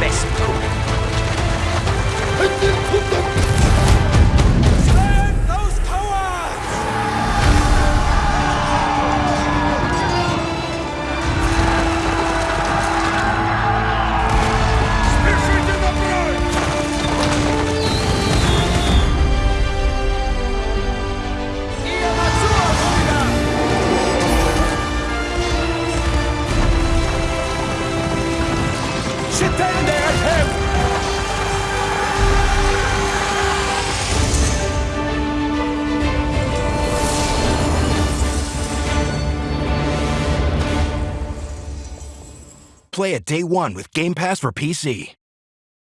best cook. Play at day one with Game Pass for PC.